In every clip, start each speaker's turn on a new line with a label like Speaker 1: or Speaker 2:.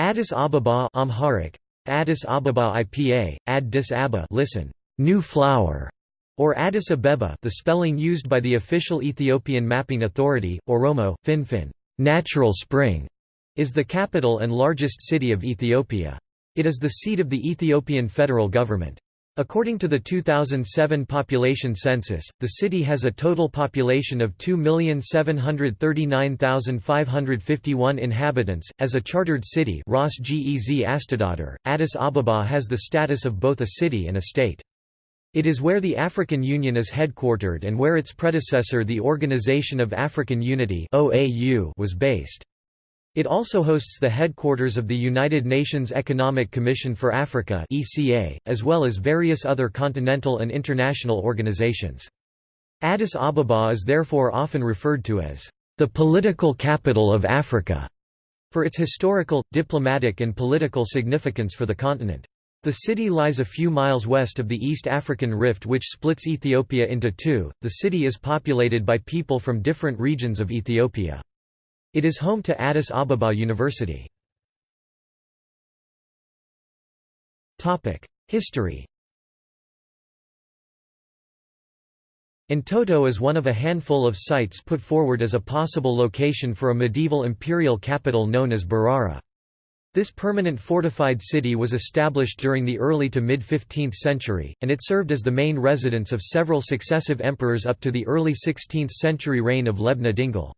Speaker 1: Addis Ababa Amharic, Addis Ababa IPA, Ad Dis Abba listen, new flower, or Addis Abeba the spelling used by the official Ethiopian Mapping Authority, Oromo, Finfin, natural spring, is the capital and largest city of Ethiopia. It is the seat of the Ethiopian federal government. According to the 2007 population census, the city has a total population of 2,739,551 inhabitants. As a chartered city, Ras Gez Addis Ababa has the status of both a city and a state. It is where the African Union is headquartered and where its predecessor the Organization of African Unity was based. It also hosts the headquarters of the United Nations Economic Commission for Africa (ECA), as well as various other continental and international organizations. Addis Ababa is therefore often referred to as the political capital of Africa, for its historical, diplomatic and political significance for the continent. The city lies a few miles west of the East African Rift which splits Ethiopia into two. The city is populated by people from different regions of Ethiopia. It is home to Addis Ababa University. History Entoto is one of a handful of sites put forward as a possible location for a medieval imperial capital known as Barara. This permanent fortified city was established during the early to mid-15th century, and it served as the main residence of several successive emperors up to the early 16th century reign of Lebna Dengel.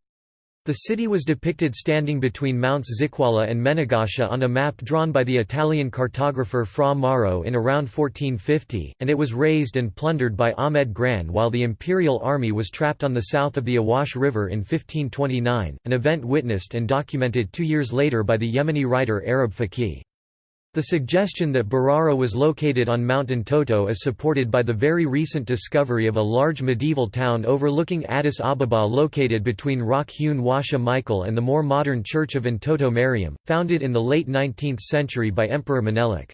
Speaker 1: The city was depicted standing between Mounts Zikwala and Menagesha on a map drawn by the Italian cartographer Fra Mauro in around 1450, and it was razed and plundered by Ahmed Gran while the imperial army was trapped on the south of the Awash River in 1529, an event witnessed and documented two years later by the Yemeni writer Arab Faqih. The suggestion that Barara was located on Mount Entoto is supported by the very recent discovery of a large medieval town overlooking Addis Ababa located between Rock-hewn Washa Michael and the more modern Church of Entoto Mariam, founded in the late 19th century by Emperor Menelik.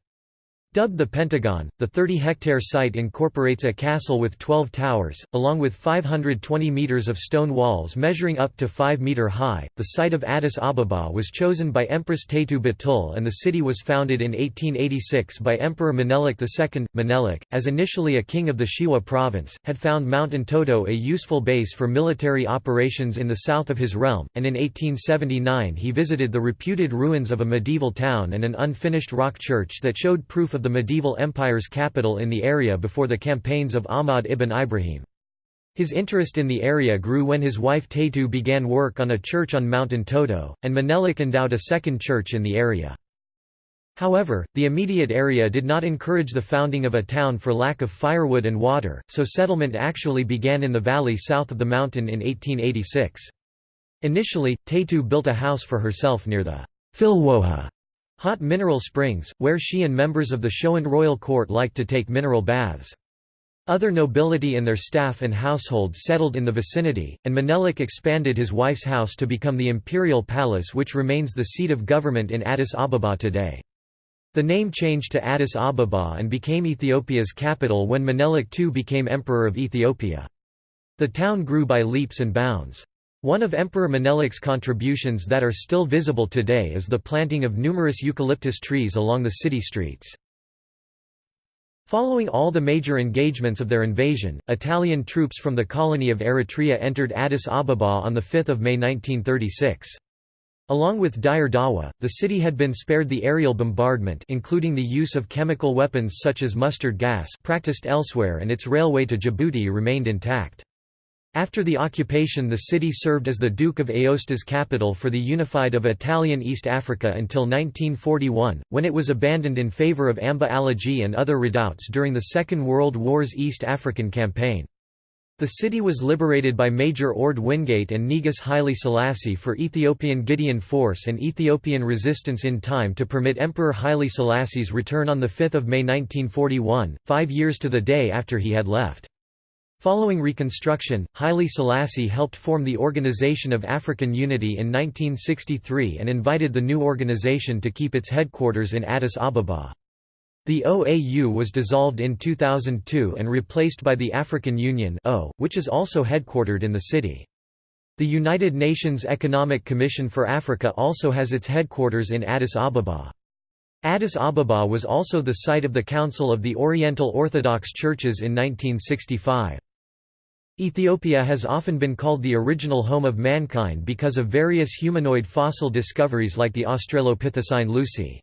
Speaker 1: Dubbed the Pentagon, the 30-hectare site incorporates a castle with 12 towers, along with 520 meters of stone walls measuring up to 5 meter high. The site of Addis Ababa was chosen by Empress Taytu Batul and the city was founded in 1886 by Emperor Menelik II. Menelik, as initially a king of the Shewa province, had found Mount Entoto a useful base for military operations in the south of his realm, and in 1879 he visited the reputed ruins of a medieval town and an unfinished rock church that showed proof of the medieval empire's capital in the area before the campaigns of Ahmad ibn Ibrahim. His interest in the area grew when his wife Taytu began work on a church on Mount Toto, and Menelik endowed a second church in the area. However, the immediate area did not encourage the founding of a town for lack of firewood and water, so settlement actually began in the valley south of the mountain in 1886. Initially, Taytu built a house for herself near the Filwoha Hot mineral springs, where she and members of the Shoan royal court liked to take mineral baths. Other nobility and their staff and households settled in the vicinity, and Menelik expanded his wife's house to become the imperial palace which remains the seat of government in Addis Ababa today. The name changed to Addis Ababa and became Ethiopia's capital when Menelik II became Emperor of Ethiopia. The town grew by leaps and bounds. One of Emperor Menelik's contributions that are still visible today is the planting of numerous eucalyptus trees along the city streets. Following all the major engagements of their invasion, Italian troops from the colony of Eritrea entered Addis Ababa on 5 May 1936. Along with Dire Dawa, the city had been spared the aerial bombardment including the use of chemical weapons such as mustard gas practiced elsewhere and its railway to Djibouti remained intact. After the occupation the city served as the Duke of Aosta's capital for the unified of Italian East Africa until 1941, when it was abandoned in favour of Amba Alagi and other redoubts during the Second World War's East African Campaign. The city was liberated by Major Orde Wingate and Negus Haile Selassie for Ethiopian Gideon Force and Ethiopian resistance in time to permit Emperor Haile Selassie's return on 5 May 1941, five years to the day after he had left. Following reconstruction, Haile Selassie helped form the Organization of African Unity in 1963 and invited the new organization to keep its headquarters in Addis Ababa. The OAU was dissolved in 2002 and replaced by the African Union which is also headquartered in the city. The United Nations Economic Commission for Africa also has its headquarters in Addis Ababa. Addis Ababa was also the site of the Council of the Oriental Orthodox Churches in 1965. Ethiopia has often been called the original home of mankind because of various humanoid fossil discoveries like the Australopithecine Lucy.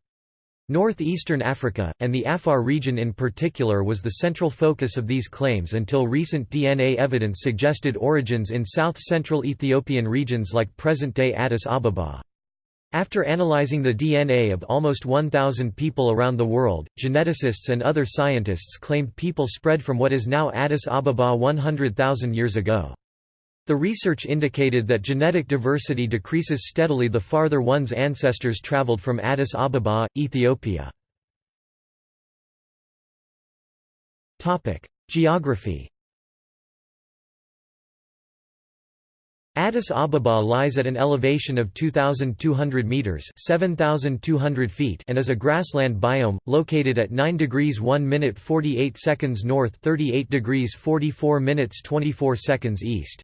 Speaker 1: Northeastern Africa, and the Afar region in particular was the central focus of these claims until recent DNA evidence suggested origins in south-central Ethiopian regions like present-day Addis Ababa. After analyzing the DNA of almost 1,000 people around the world, geneticists and other scientists claimed people spread from what is now Addis Ababa 100,000 years ago. The research indicated that genetic diversity decreases steadily the farther one's ancestors traveled from Addis Ababa, Ethiopia. Geography Addis Ababa lies at an elevation of 2,200 metres 7,200 feet and is a grassland biome, located at 9 degrees 1 minute 48 seconds north 38 degrees 44 minutes 24 seconds east.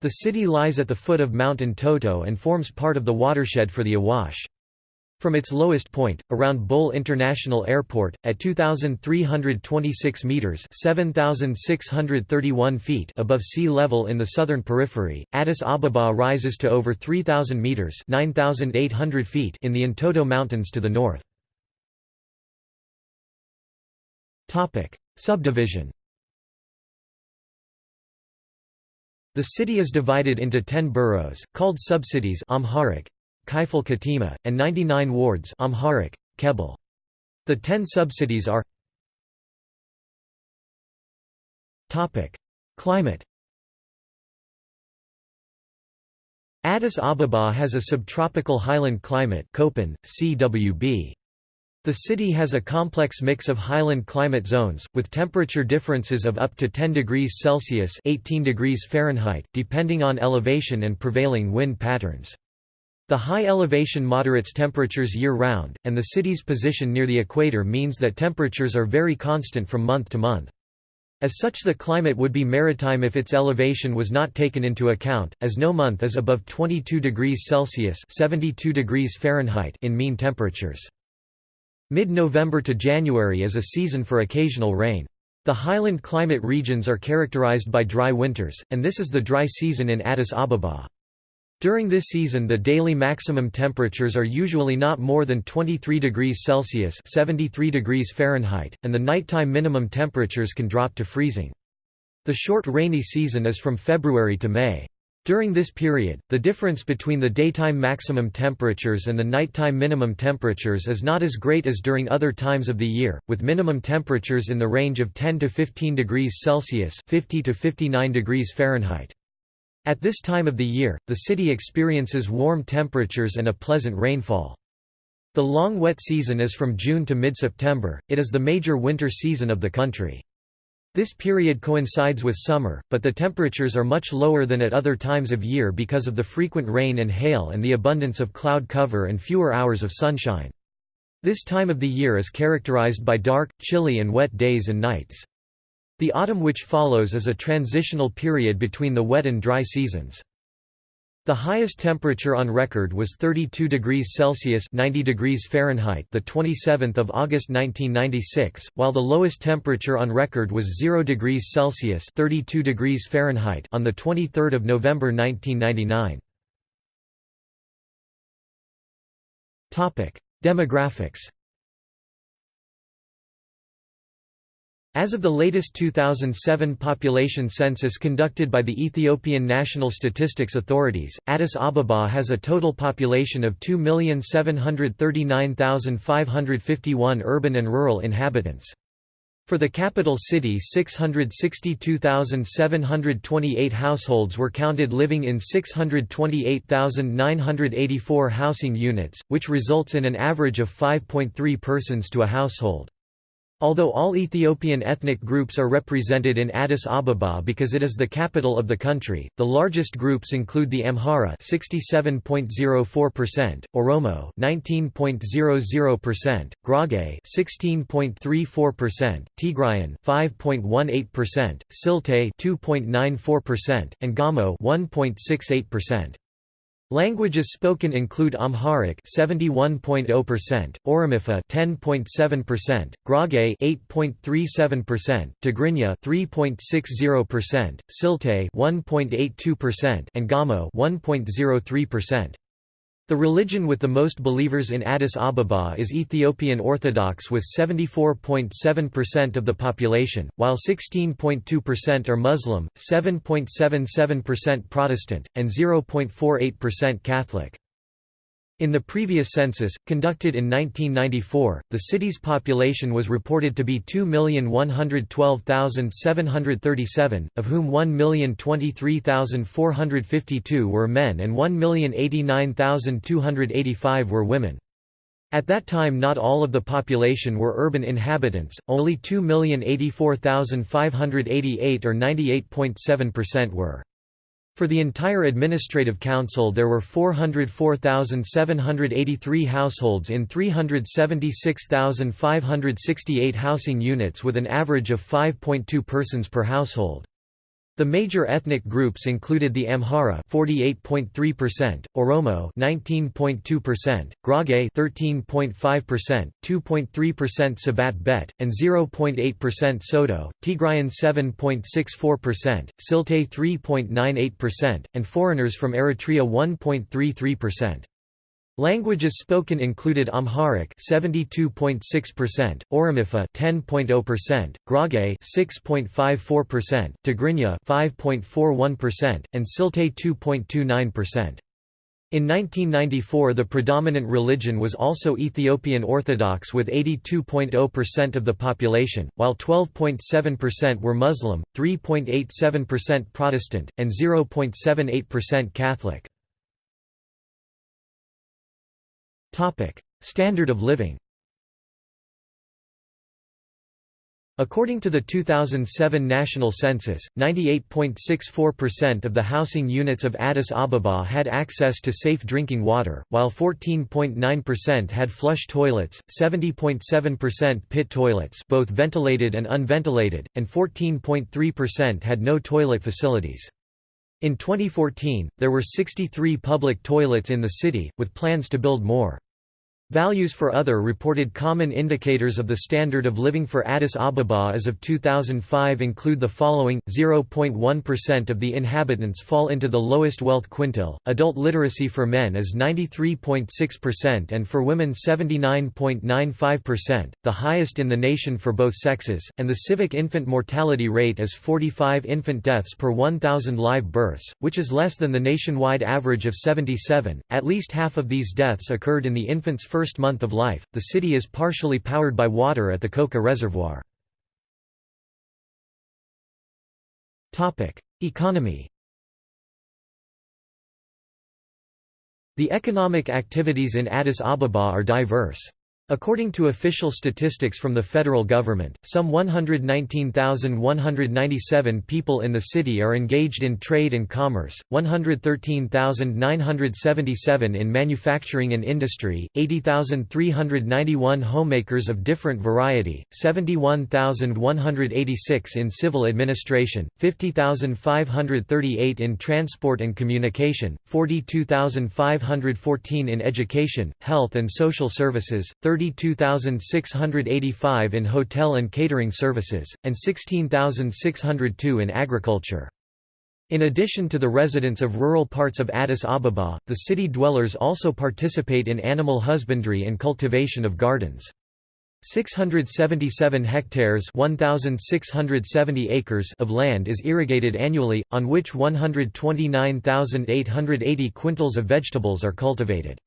Speaker 1: The city lies at the foot of Mount Toto and forms part of the watershed for the Awash. From its lowest point, around Bole International Airport, at 2,326 metres 7,631 feet above sea level in the southern periphery, Addis Ababa rises to over 3,000 metres 9,800 feet in the Entoto Mountains to the north. Subdivision The city is divided into 10 boroughs, called subcities Amharic, Kaifal Katima, and 99 wards Amharic, Kebele. The ten subcities are Climate Addis Ababa has a subtropical highland climate Köppen, CWB. The city has a complex mix of highland climate zones, with temperature differences of up to 10 degrees Celsius 18 degrees Fahrenheit, depending on elevation and prevailing wind patterns. The high elevation moderates temperatures year-round, and the city's position near the equator means that temperatures are very constant from month to month. As such the climate would be maritime if its elevation was not taken into account, as no month is above 22 degrees Celsius 72 degrees Fahrenheit in mean temperatures. Mid-November to January is a season for occasional rain. The highland climate regions are characterized by dry winters, and this is the dry season in Addis Ababa. During this season the daily maximum temperatures are usually not more than 23 degrees Celsius 73 degrees Fahrenheit, and the nighttime minimum temperatures can drop to freezing. The short rainy season is from February to May. During this period, the difference between the daytime maximum temperatures and the nighttime minimum temperatures is not as great as during other times of the year, with minimum temperatures in the range of 10 to 15 degrees Celsius 50 to 59 degrees Fahrenheit. At this time of the year, the city experiences warm temperatures and a pleasant rainfall. The long wet season is from June to mid-September, it is the major winter season of the country. This period coincides with summer, but the temperatures are much lower than at other times of year because of the frequent rain and hail and the abundance of cloud cover and fewer hours of sunshine. This time of the year is characterized by dark, chilly and wet days and nights. The autumn which follows is a transitional period between the wet and dry seasons. The highest temperature on record was 32 degrees Celsius (90 degrees Fahrenheit) the 27th of August 1996, while the lowest temperature on record was 0 degrees Celsius (32 degrees Fahrenheit) on the 23rd of November 1999. Topic: Demographics As of the latest 2007 population census conducted by the Ethiopian National Statistics Authorities, Addis Ababa has a total population of 2,739,551 urban and rural inhabitants. For the capital city 662,728 households were counted living in 628,984 housing units, which results in an average of 5.3 persons to a household. Although all Ethiopian ethnic groups are represented in Addis Ababa because it is the capital of the country, the largest groups include the Amhara 67.04%, Oromo 19.00%, Gurage 16.34%, Tigrayan 5.18%, Silte 2.94%, and Gamo 1.68%. Languages spoken include Amharic 71.0%, Oromifa 10.7%, Gurage 8.37%, Tigrinya 3.60%, Silte 1.82%, and Gamo 1.03%. The religion with the most believers in Addis Ababa is Ethiopian Orthodox with 74.7% of the population, while 16.2% are Muslim, 7.77% Protestant, and 0.48% Catholic. In the previous census, conducted in 1994, the city's population was reported to be 2,112,737, of whom 1,023,452 were men and 1,089,285 were women. At that time not all of the population were urban inhabitants, only 2,084,588 or 98.7% were. For the entire administrative council there were 404,783 households in 376,568 housing units with an average of 5.2 persons per household. The major ethnic groups included the Amhara 48.3%, Oromo 19.2%, Gurage 13.5%, 2.3% Sebat Bet, and 0.8% Soto, Tigrayan 7.64%, Silte 3.98%, and foreigners from Eritrea 1.33%. Languages spoken included Amharic 72.6%, Oromifa 10.0%, Gurage 6.54%, Tigrinya 5.41%, and Silte 2.29%. In 1994 the predominant religion was also Ethiopian Orthodox with 82.0% of the population, while 12.7% were Muslim, 3.87% Protestant, and 0.78% Catholic. Standard of living According to the 2007 national census, 98.64% of the housing units of Addis Ababa had access to safe drinking water, while 14.9% had flush toilets, 70.7% pit toilets both ventilated and unventilated, and 14.3% had no toilet facilities. In 2014, there were 63 public toilets in the city, with plans to build more. Values for other reported common indicators of the standard of living for Addis Ababa as of 2005 include the following 0.1% of the inhabitants fall into the lowest wealth quintile, adult literacy for men is 93.6% and for women 79.95%, the highest in the nation for both sexes, and the civic infant mortality rate is 45 infant deaths per 1,000 live births, which is less than the nationwide average of 77. At least half of these deaths occurred in the infant's first first month of life. The city is partially powered by water at the Koka Reservoir. Topic: Economy. The economic activities in Addis Ababa are diverse. According to official statistics from the federal government, some 119,197 people in the city are engaged in trade and commerce, 113,977 in manufacturing and industry, 80,391 homemakers of different variety, 71,186 in civil administration, 50,538 in transport and communication, 42,514 in education, health and social services, 32,685 in hotel and catering services, and 16,602 in agriculture. In addition to the residents of rural parts of Addis Ababa, the city dwellers also participate in animal husbandry and cultivation of gardens. 677 hectares 1,670 acres of land is irrigated annually, on which 129,880 quintals of vegetables are cultivated.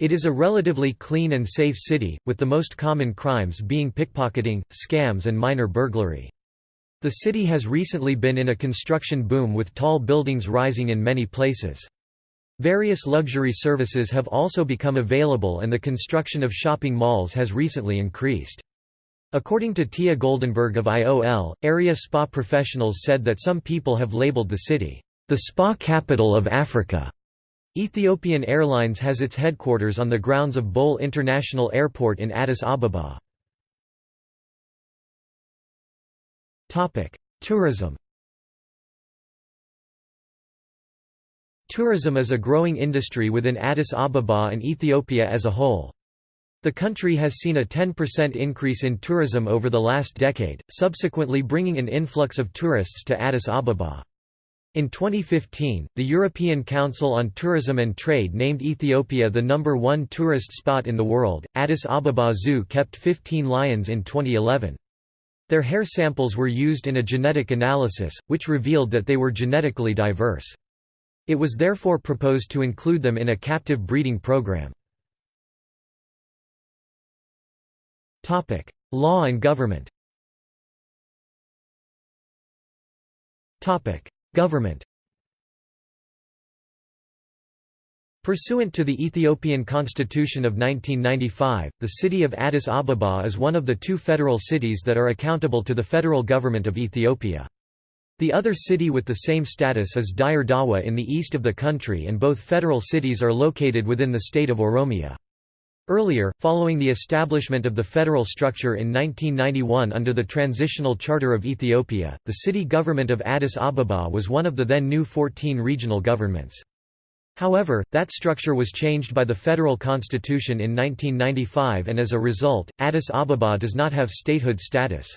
Speaker 1: It is a relatively clean and safe city, with the most common crimes being pickpocketing, scams and minor burglary. The city has recently been in a construction boom with tall buildings rising in many places. Various luxury services have also become available and the construction of shopping malls has recently increased. According to Tia Goldenberg of IOL, area spa professionals said that some people have labeled the city, the spa capital of Africa. Ethiopian Airlines has its headquarters on the grounds of Bole International Airport in Addis Ababa. Tourism Tourism is a growing industry within Addis Ababa and Ethiopia as a whole. The country has seen a 10% increase in tourism over the last decade, subsequently bringing an influx of tourists to Addis Ababa. In 2015, the European Council on Tourism and Trade named Ethiopia the number one tourist spot in the world. Addis Ababa Zoo kept 15 lions in 2011. Their hair samples were used in a genetic analysis, which revealed that they were genetically diverse. It was therefore proposed to include them in a captive breeding program. Law and government Government Pursuant to the Ethiopian Constitution of 1995, the city of Addis Ababa is one of the two federal cities that are accountable to the federal government of Ethiopia. The other city with the same status is Dire Dawa in the east of the country and both federal cities are located within the state of Oromia. Earlier, following the establishment of the federal structure in 1991 under the Transitional Charter of Ethiopia, the city government of Addis Ababa was one of the then new 14 regional governments. However, that structure was changed by the federal constitution in 1995 and as a result, Addis Ababa does not have statehood status.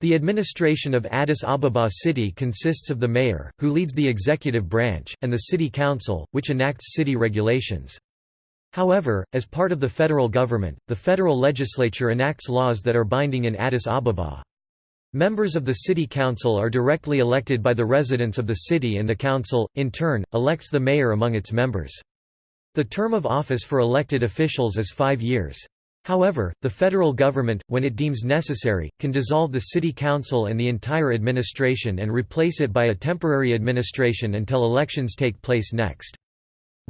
Speaker 1: The administration of Addis Ababa city consists of the mayor, who leads the executive branch, and the city council, which enacts city regulations. However, as part of the federal government, the federal legislature enacts laws that are binding in Addis Ababa. Members of the city council are directly elected by the residents of the city and the council, in turn, elects the mayor among its members. The term of office for elected officials is five years. However, the federal government, when it deems necessary, can dissolve the city council and the entire administration and replace it by a temporary administration until elections take place next.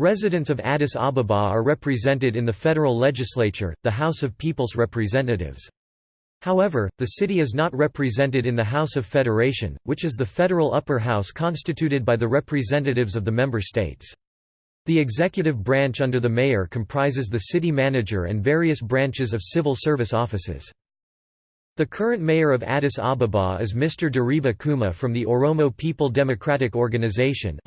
Speaker 1: Residents of Addis Ababa are represented in the federal legislature, the House of People's Representatives. However, the city is not represented in the House of Federation, which is the federal upper house constituted by the representatives of the member states. The executive branch under the mayor comprises the city manager and various branches of civil service offices. The current mayor of Addis Ababa is Mr. Deriba Kuma from the Oromo People Democratic Organization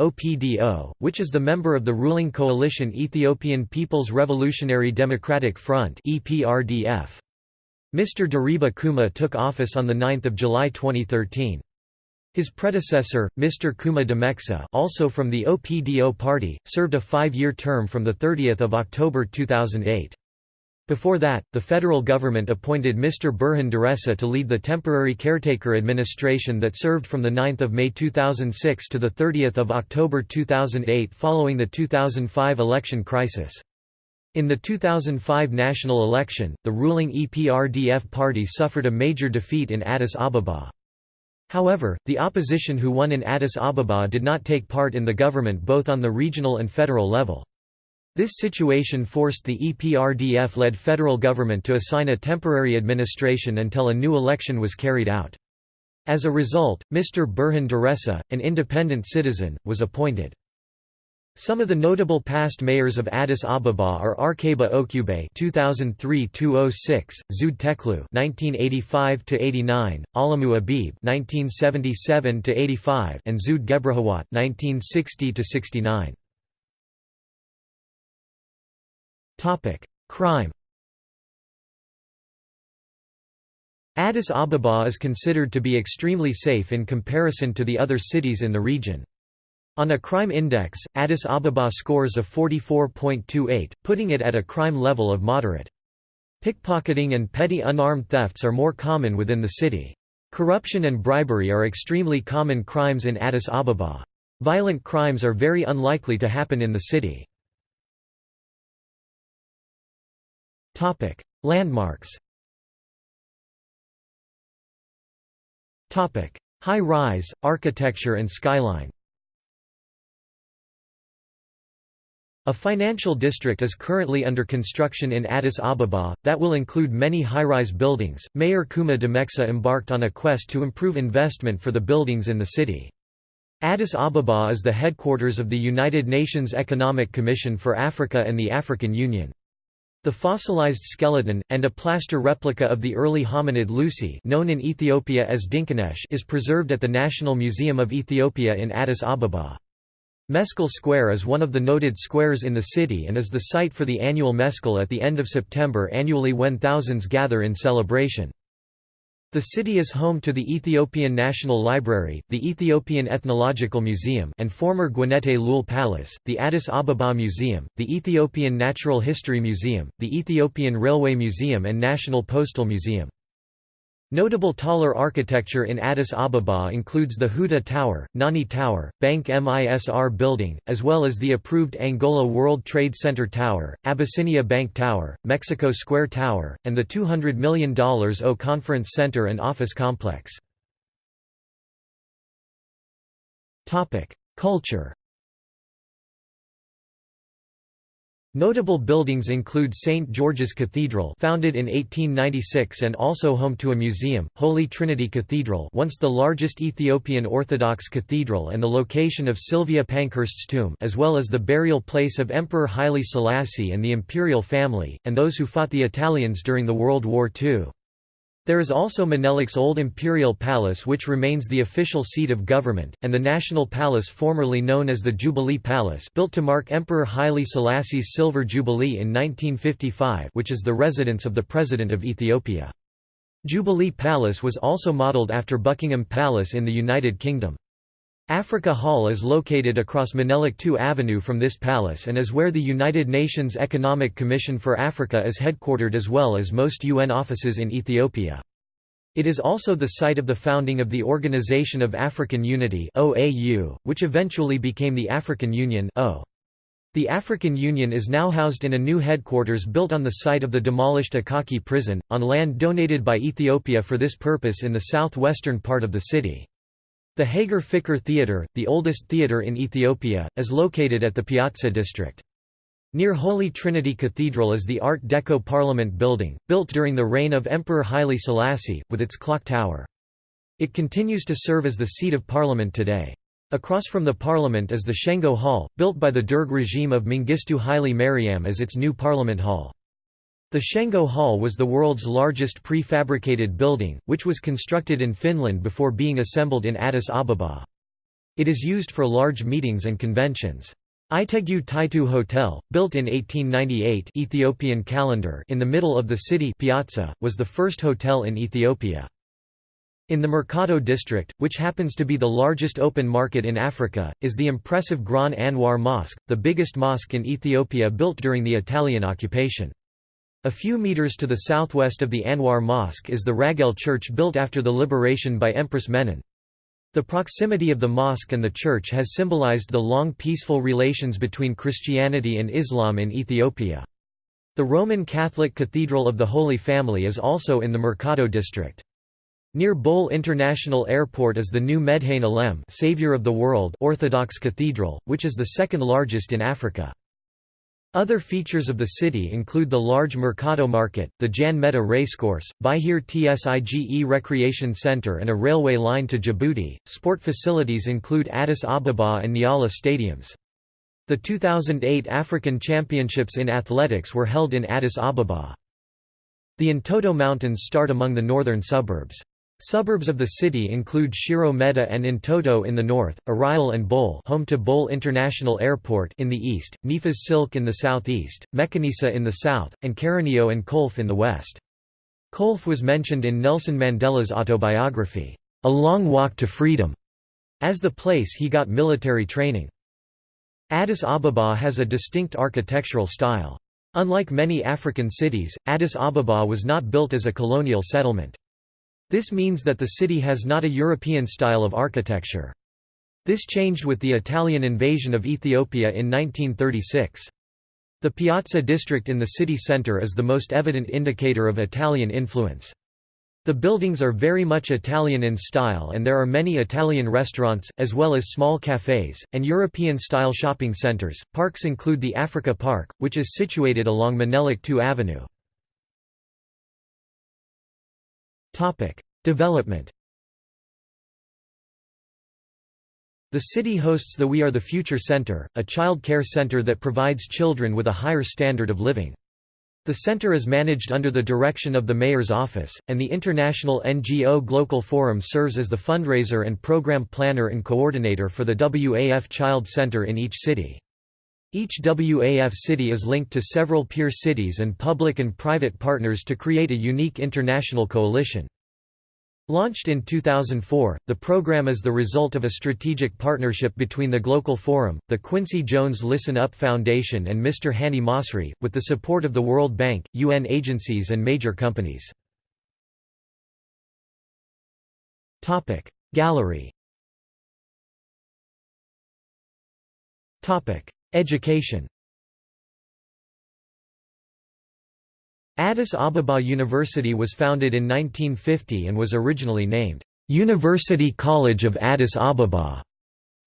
Speaker 1: which is the member of the ruling coalition Ethiopian People's Revolutionary Democratic Front (EPRDF). Mr. Deriba Kuma took office on 9 July 2013. His predecessor, Mr. Kuma Demeksa also from the OPDO party, served a five-year term from 30 October 2008. Before that, the federal government appointed Mr. Burhan Deresa to lead the temporary caretaker administration that served from 9 May 2006 to 30 October 2008 following the 2005 election crisis. In the 2005 national election, the ruling EPRDF party suffered a major defeat in Addis Ababa. However, the opposition who won in Addis Ababa did not take part in the government both on the regional and federal level. This situation forced the EPRDF-led federal government to assign a temporary administration until a new election was carried out. As a result, Mr. Burhan Deresa, an independent citizen, was appointed. Some of the notable past mayors of Addis Ababa are Arkeba Okube (2003–206), Zewde Teklu (1985–89), Alamu Abib (1977–85), and Zewde Gebrehawat (1960–69). Crime Addis Ababa is considered to be extremely safe in comparison to the other cities in the region. On a crime index, Addis Ababa scores a 44.28, putting it at a crime level of moderate. Pickpocketing and petty unarmed thefts are more common within the city. Corruption and bribery are extremely common crimes in Addis Ababa. Violent crimes are very unlikely to happen in the city. Topic: Landmarks. Topic: High-rise architecture and skyline. A financial district is currently under construction in Addis Ababa, that will include many high-rise buildings. Mayor Kuma Demeksa embarked on a quest to improve investment for the buildings in the city. Addis Ababa is the headquarters of the United Nations Economic Commission for Africa and the African Union. The fossilized skeleton, and a plaster replica of the early hominid Lucy known in Ethiopia as Dinkinesh is preserved at the National Museum of Ethiopia in Addis Ababa. Meskel Square is one of the noted squares in the city and is the site for the annual Meskel at the end of September annually when thousands gather in celebration. The city is home to the Ethiopian National Library, the Ethiopian Ethnological Museum and former Guenete Leul Palace, the Addis Ababa Museum, the Ethiopian Natural History Museum, the Ethiopian Railway Museum and National Postal Museum. Notable taller architecture in Addis Ababa includes the Huda Tower, Nani Tower, Bank MISR Building, as well as the approved Angola World Trade Center Tower, Abyssinia Bank Tower, Mexico Square Tower, and the $200 million O Conference Center and Office Complex. Culture Notable buildings include St. George's Cathedral founded in 1896 and also home to a museum, Holy Trinity Cathedral once the largest Ethiopian Orthodox cathedral and the location of Sylvia Pankhurst's tomb as well as the burial place of Emperor Haile Selassie and the imperial family, and those who fought the Italians during the World War II. There is also Menelik's old imperial palace which remains the official seat of government, and the National Palace formerly known as the Jubilee Palace built to mark Emperor Haile Selassie's Silver Jubilee in 1955 which is the residence of the President of Ethiopia. Jubilee Palace was also modelled after Buckingham Palace in the United Kingdom. Africa Hall is located across Menelik II Avenue from this palace and is where the United Nations Economic Commission for Africa is headquartered as well as most UN offices in Ethiopia. It is also the site of the founding of the Organization of African Unity which eventually became the African Union The African Union is now housed in a new headquarters built on the site of the demolished Akaki prison, on land donated by Ethiopia for this purpose in the southwestern part of the city. The Hager Fikr Theatre, the oldest theatre in Ethiopia, is located at the Piazza district. Near Holy Trinity Cathedral is the Art Deco Parliament building, built during the reign of Emperor Haile Selassie, with its clock tower. It continues to serve as the seat of parliament today. Across from the parliament is the Shengo Hall, built by the Derg regime of Mengistu Haile Mariam as its new parliament hall. The Shengo Hall was the world's largest prefabricated building, which was constructed in Finland before being assembled in Addis Ababa. It is used for large meetings and conventions. Itegu Taitu Hotel, built in 1898 Ethiopian calendar in the middle of the city piazza, was the first hotel in Ethiopia. In the Mercado district, which happens to be the largest open market in Africa, is the impressive Gran Anwar Mosque, the biggest mosque in Ethiopia built during the Italian occupation. A few meters to the southwest of the Anwar Mosque is the Raguel Church built after the liberation by Empress Menen. The proximity of the mosque and the church has symbolized the long peaceful relations between Christianity and Islam in Ethiopia. The Roman Catholic Cathedral of the Holy Family is also in the Mercado district. Near Bole International Airport is the new Medhane Alem Savior of the World Orthodox Cathedral, which is the second largest in Africa. Other features of the city include the large Mercado Market, the Jan Meda Racecourse, Bahir Tsige Recreation Center, and a railway line to Djibouti. Sport facilities include Addis Ababa and Nyala stadiums. The 2008 African Championships in Athletics were held in Addis Ababa. The Entoto Mountains start among the northern suburbs. Suburbs of the city include Shiro Meda and Entoto in the north, Ariel and Bole home to Bole International Airport in the east, Nefas Silk in the southeast, Mekanisa in the south, and Karanio and Kolfe in the west. Kolfe was mentioned in Nelson Mandela's autobiography, A Long Walk to Freedom, as the place he got military training. Addis Ababa has a distinct architectural style. Unlike many African cities, Addis Ababa was not built as a colonial settlement. This means that the city has not a European style of architecture. This changed with the Italian invasion of Ethiopia in 1936. The Piazza district in the city centre is the most evident indicator of Italian influence. The buildings are very much Italian in style and there are many Italian restaurants, as well as small cafes, and European-style shopping centers. Parks include the Africa Park, which is situated along Menelik 2 Avenue. Development The city hosts the We Are the Future Center, a child care center that provides children with a higher standard of living. The center is managed under the direction of the mayor's office, and the international NGO Global Forum serves as the fundraiser and program planner and coordinator for the WAF Child Center in each city. Each WAF city is linked to several peer cities and public and private partners to create a unique international coalition. Launched in 2004, the program is the result of a strategic partnership between the Global Forum, the Quincy Jones Listen Up Foundation and Mr. Hani Masri, with the support of the World Bank, UN agencies and major companies. Gallery Education Addis Ababa University was founded in 1950 and was originally named, "'University College of Addis Ababa'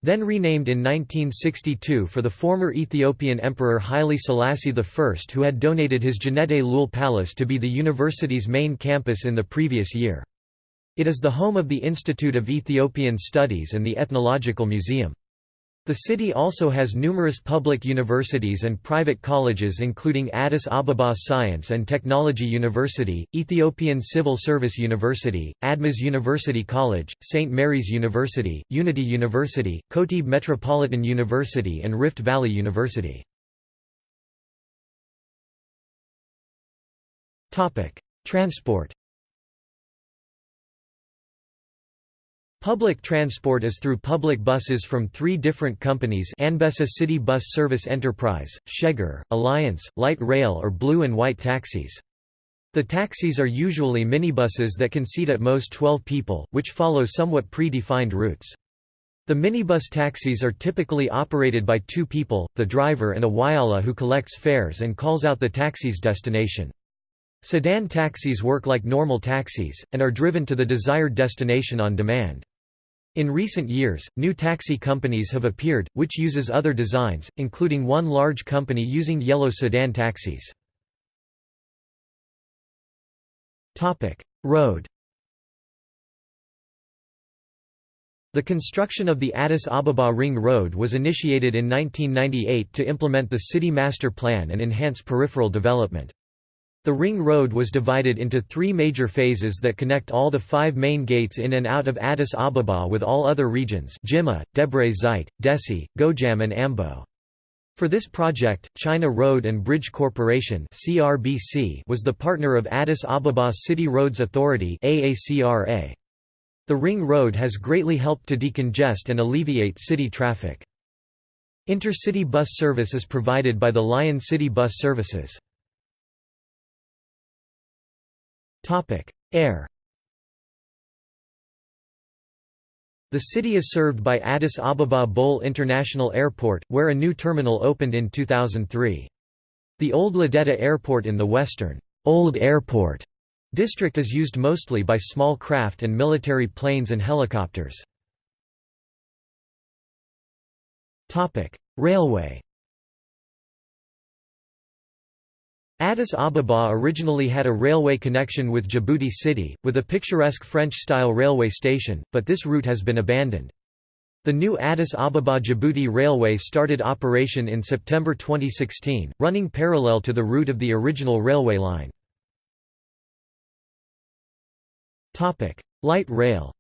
Speaker 1: then renamed in 1962 for the former Ethiopian Emperor Haile Selassie I who had donated his Genete Leul Palace to be the university's main campus in the previous year. It is the home of the Institute of Ethiopian Studies and the Ethnological Museum. The city also has numerous public universities and private colleges including Addis Ababa Science and Technology University, Ethiopian Civil Service University, Admas University College, St. Mary's University, Unity University, Kotebe Metropolitan University and Rift Valley University. Transport Public transport is through public buses from three different companies Anbessa City Bus Service Enterprise, Sheger, Alliance, Light Rail or Blue and White taxis. The taxis are usually minibuses that can seat at most 12 people, which follow somewhat pre-defined routes. The minibus taxis are typically operated by two people, the driver and a wayala who collects fares and calls out the taxi's destination. Sedan taxis work like normal taxis, and are driven to the desired destination on demand. In recent years, new taxi companies have appeared, which uses other designs, including one large company using yellow sedan taxis. Road The construction of the Addis Ababa Ring Road was initiated in 1998 to implement the city master plan and enhance peripheral development. The ring road was divided into three major phases that connect all the five main gates in and out of Addis Ababa with all other regions Jimma, Debre Zeit, Dessie, Gojam and Ambo. For this project, China Road and Bridge Corporation was the partner of Addis Ababa City Roads Authority The ring road has greatly helped to decongest and alleviate city traffic. Intercity bus service is provided by the Lion City Bus Services. Air The city is served by Addis Ababa Bole International Airport, where a new terminal opened in 2003. The Old Lideta Airport in the western Old Airport district is used mostly by small craft and military planes and helicopters. Railway Addis Ababa originally had a railway connection with Djibouti City, with a picturesque French-style railway station, but this route has been abandoned. The new Addis Ababa-Djibouti Railway started operation in September 2016, running parallel to the route of the original railway line. Light rail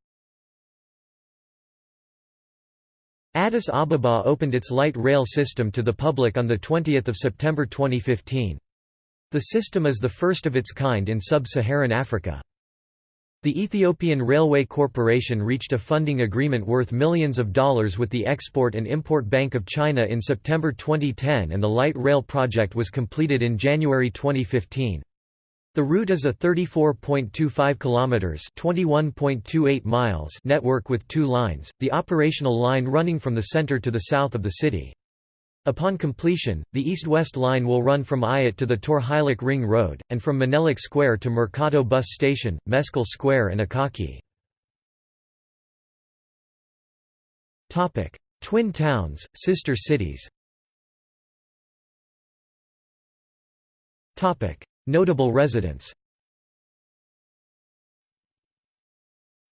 Speaker 1: Addis Ababa opened its light rail system to the public on 20 September 2015. The system is the first of its kind in sub-Saharan Africa. The Ethiopian Railway Corporation reached a funding agreement worth millions of dollars with the Export and Import Bank of China in September 2010 and the light rail project was completed in January 2015. The route is a 34.25 kilometers, 21.28 miles network with two lines, the operational line running from the center to the south of the city. Upon completion, the east-west line will run from Ayat to the Torhilak Ring Road, and from Menelik Square to Mercado Bus Station, Meskel Square and Akaki. Twin towns, sister cities. Notable residents.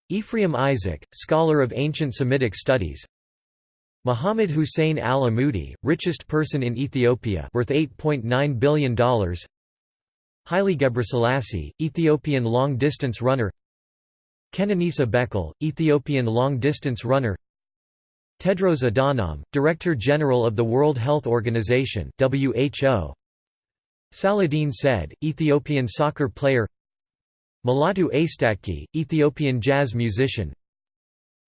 Speaker 1: Ephraim Isaac, scholar of ancient Semitic studies Muhammad Hussein al-Amudi, richest person in Ethiopia worth $8.9 billion Haile Gebrselassie, Ethiopian long-distance runner. Kenenisa Bekele, Ethiopian long-distance runner. Tedros Adhanom, Director General of the World Health Organization WHO Saladin Said, Ethiopian soccer player. Mulatu Astatke, Ethiopian jazz musician.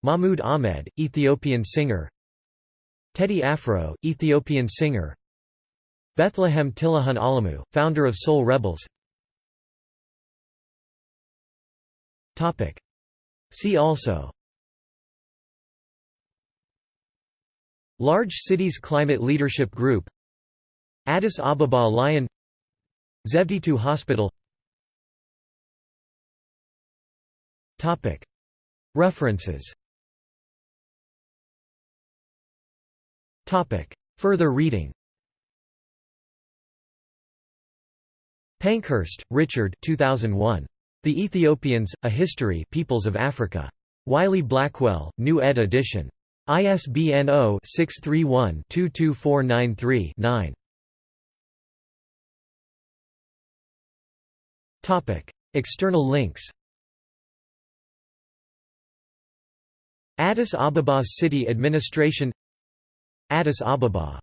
Speaker 1: Mahmoud Ahmed, Ethiopian singer Teddy Afro, Ethiopian singer. Bethlehem Tilahun Alamu, founder of soleRebels. See also. Large Cities Climate Leadership Group. Addis Ababa Lion. Zewditu Hospital. References Further reading Pankhurst, Richard 2001. The Ethiopians, A History Peoples of Africa. Wiley-Blackwell, New ed. edition. ISBN 0-631-22493-9. External links Addis Ababa's City Administration Addis Ababa